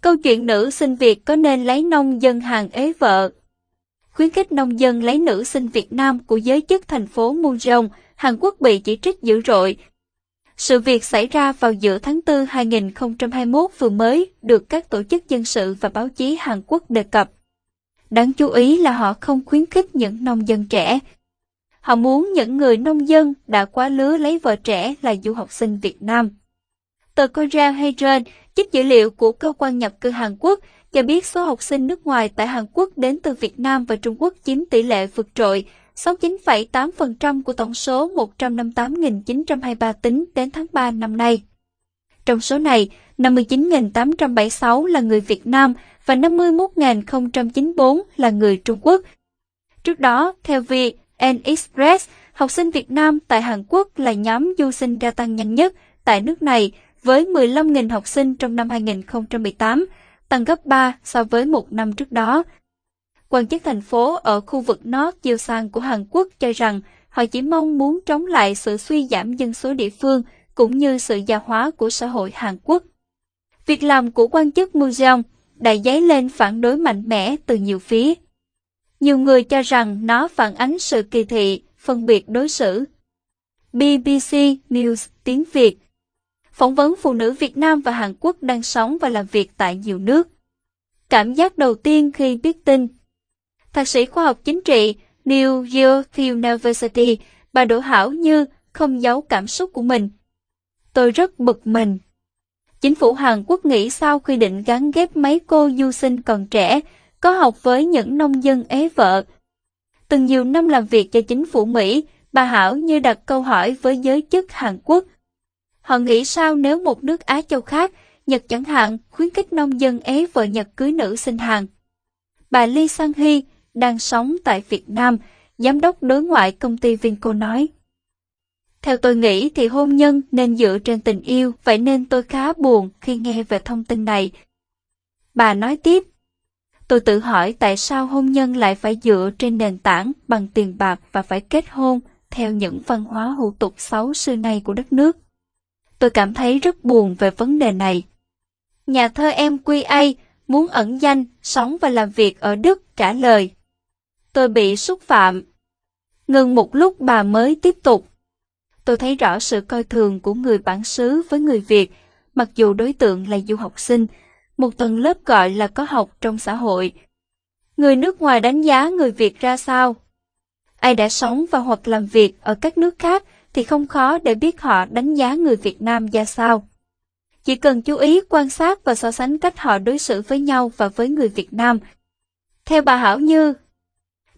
Câu chuyện nữ sinh Việt có nên lấy nông dân hàng ế vợ? Khuyến khích nông dân lấy nữ sinh Việt Nam của giới chức thành phố Munjeong, Hàn Quốc bị chỉ trích dữ dội. Sự việc xảy ra vào giữa tháng 4 2021 vừa mới được các tổ chức dân sự và báo chí Hàn Quốc đề cập. Đáng chú ý là họ không khuyến khích những nông dân trẻ. Họ muốn những người nông dân đã quá lứa lấy vợ trẻ là du học sinh Việt Nam. Tờ Korea Herald trích dữ liệu của cơ quan nhập cư Hàn Quốc cho biết số học sinh nước ngoài tại Hàn Quốc đến từ Việt Nam và Trung Quốc chiếm tỷ lệ vượt trội, 69,8% của tổng số 158.923 tính đến tháng 3 năm nay. Trong số này, 59.876 là người Việt Nam và 51.094 là người Trung Quốc. Trước đó, theo VN Express, học sinh Việt Nam tại Hàn Quốc là nhóm du sinh gia tăng nhanh nhất tại nước này với 15.000 học sinh trong năm 2018, tăng gấp 3 so với một năm trước đó. Quan chức thành phố ở khu vực North Yeosan của Hàn Quốc cho rằng họ chỉ mong muốn chống lại sự suy giảm dân số địa phương cũng như sự già hóa của xã hội Hàn Quốc. Việc làm của quan chức Mujong đã dấy lên phản đối mạnh mẽ từ nhiều phía. Nhiều người cho rằng nó phản ánh sự kỳ thị, phân biệt đối xử. BBC News tiếng Việt phỏng vấn phụ nữ Việt Nam và Hàn Quốc đang sống và làm việc tại nhiều nước. Cảm giác đầu tiên khi biết tin Thạc sĩ khoa học chính trị New York University, bà Đỗ Hảo Như không giấu cảm xúc của mình. Tôi rất bực mình. Chính phủ Hàn Quốc nghĩ sao khi định gắn ghép mấy cô du sinh còn trẻ, có học với những nông dân ế vợ. Từng nhiều năm làm việc cho chính phủ Mỹ, bà Hảo như đặt câu hỏi với giới chức Hàn Quốc – Họ nghĩ sao nếu một nước Á châu khác, Nhật chẳng hạn, khuyến khích nông dân ế vợ Nhật cưới nữ sinh Hàn. Bà Lee Sang Hee, đang sống tại Việt Nam, giám đốc đối ngoại công ty Vinco nói. Theo tôi nghĩ thì hôn nhân nên dựa trên tình yêu, vậy nên tôi khá buồn khi nghe về thông tin này. Bà nói tiếp, tôi tự hỏi tại sao hôn nhân lại phải dựa trên nền tảng bằng tiền bạc và phải kết hôn theo những văn hóa hủ tục xấu xưa nay của đất nước tôi cảm thấy rất buồn về vấn đề này. Nhà thơ em QA muốn ẩn danh, sống và làm việc ở Đức trả lời. Tôi bị xúc phạm. Ngừng một lúc bà mới tiếp tục. Tôi thấy rõ sự coi thường của người bản xứ với người Việt, mặc dù đối tượng là du học sinh, một tầng lớp gọi là có học trong xã hội. Người nước ngoài đánh giá người Việt ra sao? Ai đã sống và hoặc làm việc ở các nước khác thì không khó để biết họ đánh giá người Việt Nam ra sao. Chỉ cần chú ý quan sát và so sánh cách họ đối xử với nhau và với người Việt Nam. Theo bà Hảo Như,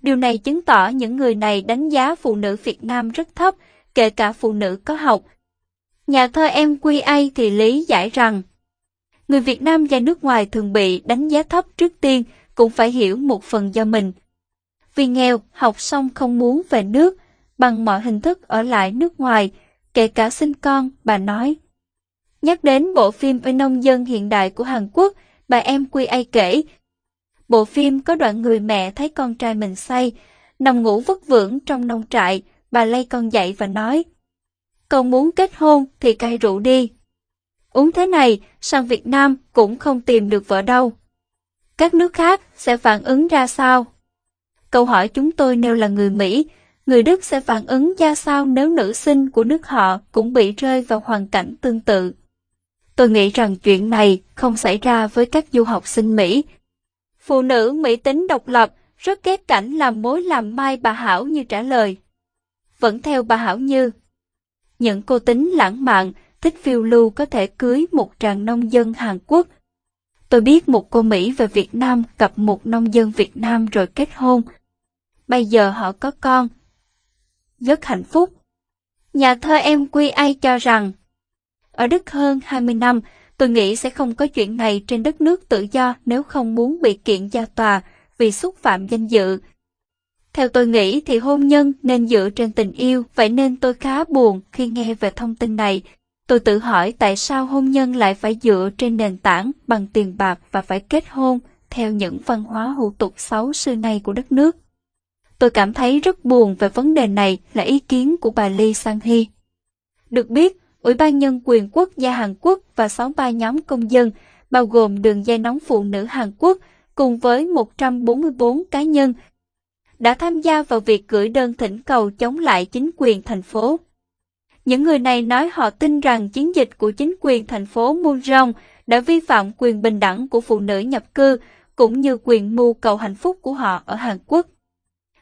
điều này chứng tỏ những người này đánh giá phụ nữ Việt Nam rất thấp, kể cả phụ nữ có học. Nhà thơ em QA thì lý giải rằng, người Việt Nam ra nước ngoài thường bị đánh giá thấp trước tiên, cũng phải hiểu một phần do mình. Vì nghèo, học xong không muốn về nước, bằng mọi hình thức ở lại nước ngoài, kể cả sinh con, bà nói. Nhắc đến bộ phim về nông dân hiện đại của Hàn Quốc, bà em Quy Ai kể. Bộ phim có đoạn người mẹ thấy con trai mình say, nằm ngủ vất vưởng trong nông trại, bà lay con dậy và nói. Con muốn kết hôn thì cai rượu đi. Uống thế này, sang Việt Nam cũng không tìm được vợ đâu. Các nước khác sẽ phản ứng ra sao? Câu hỏi chúng tôi nêu là người Mỹ, người Đức sẽ phản ứng ra sao nếu nữ sinh của nước họ cũng bị rơi vào hoàn cảnh tương tự. Tôi nghĩ rằng chuyện này không xảy ra với các du học sinh Mỹ. Phụ nữ Mỹ tính độc lập, rất ghét cảnh làm mối làm mai bà Hảo như trả lời. Vẫn theo bà Hảo như. Những cô tính lãng mạn, thích phiêu lưu có thể cưới một tràng nông dân Hàn Quốc. Tôi biết một cô Mỹ về Việt Nam gặp một nông dân Việt Nam rồi kết hôn. Bây giờ họ có con, rất hạnh phúc. Nhà thơ em Quy Ai cho rằng, ở Đức hơn 20 năm, tôi nghĩ sẽ không có chuyện này trên đất nước tự do nếu không muốn bị kiện ra tòa vì xúc phạm danh dự. Theo tôi nghĩ thì hôn nhân nên dựa trên tình yêu, vậy nên tôi khá buồn khi nghe về thông tin này. Tôi tự hỏi tại sao hôn nhân lại phải dựa trên nền tảng bằng tiền bạc và phải kết hôn theo những văn hóa hủ tục xấu xưa nay của đất nước. Tôi cảm thấy rất buồn về vấn đề này là ý kiến của bà Lee Sang-hee. Được biết, Ủy ban Nhân quyền quốc gia Hàn Quốc và 63 nhóm công dân bao gồm đường dây nóng phụ nữ Hàn Quốc cùng với 144 cá nhân đã tham gia vào việc gửi đơn thỉnh cầu chống lại chính quyền thành phố. Những người này nói họ tin rằng chiến dịch của chính quyền thành phố Munjong đã vi phạm quyền bình đẳng của phụ nữ nhập cư cũng như quyền mưu cầu hạnh phúc của họ ở Hàn Quốc.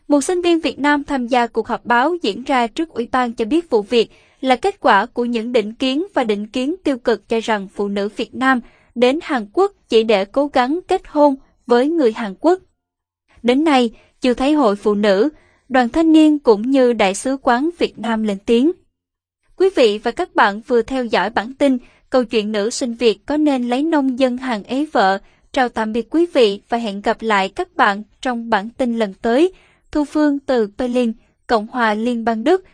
Một sinh viên Việt Nam tham gia cuộc họp báo diễn ra trước Ủy ban cho biết vụ việc là kết quả của những định kiến và định kiến tiêu cực cho rằng phụ nữ Việt Nam đến Hàn Quốc chỉ để cố gắng kết hôn với người Hàn Quốc. Đến nay, chưa thấy hội phụ nữ, đoàn thanh niên cũng như đại sứ quán Việt Nam lên tiếng. Quý vị và các bạn vừa theo dõi bản tin câu chuyện nữ sinh Việt có nên lấy nông dân hàng ế vợ. Chào tạm biệt quý vị và hẹn gặp lại các bạn trong bản tin lần tới. Thu Phương từ Berlin, Cộng hòa Liên bang Đức.